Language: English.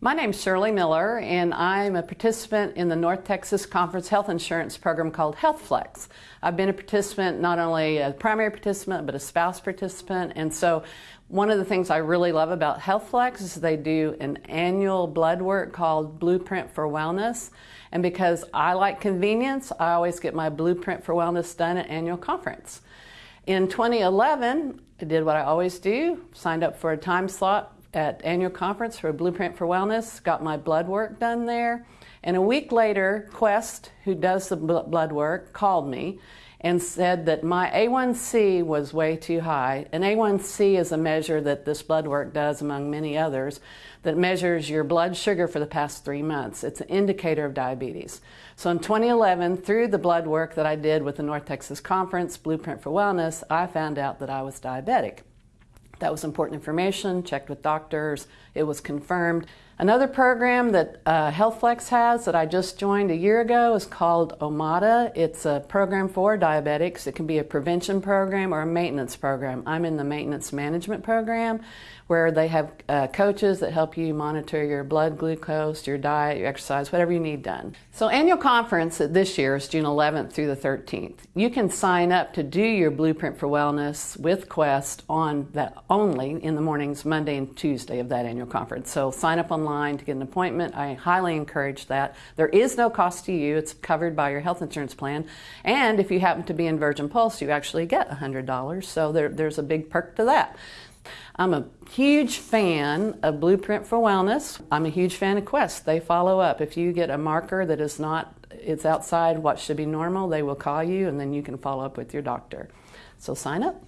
My name's Shirley Miller, and I'm a participant in the North Texas Conference Health Insurance Program called HealthFlex. I've been a participant, not only a primary participant, but a spouse participant. And so, one of the things I really love about HealthFlex is they do an annual blood work called Blueprint for Wellness. And because I like convenience, I always get my Blueprint for Wellness done at annual conference. In 2011, I did what I always do, signed up for a time slot at annual conference for Blueprint for Wellness, got my blood work done there. And a week later, Quest, who does the blood work, called me and said that my A1C was way too high. An A1C is a measure that this blood work does, among many others, that measures your blood sugar for the past three months. It's an indicator of diabetes. So in 2011, through the blood work that I did with the North Texas Conference, Blueprint for Wellness, I found out that I was diabetic. That was important information, checked with doctors, it was confirmed. Another program that uh, HealthFlex has that I just joined a year ago is called OMADA. It's a program for diabetics. It can be a prevention program or a maintenance program. I'm in the maintenance management program where they have uh, coaches that help you monitor your blood glucose, your diet, your exercise, whatever you need done. So annual conference this year is June 11th through the 13th. You can sign up to do your Blueprint for Wellness with Quest on that only in the mornings Monday and Tuesday of that annual conference. So sign up online to get an appointment. I highly encourage that. There is no cost to you. It's covered by your health insurance plan. And if you happen to be in Virgin Pulse, you actually get $100. So there, there's a big perk to that. I'm a huge fan of Blueprint for Wellness. I'm a huge fan of Quest. They follow up. If you get a marker that is not, it's outside what should be normal, they will call you and then you can follow up with your doctor. So sign up.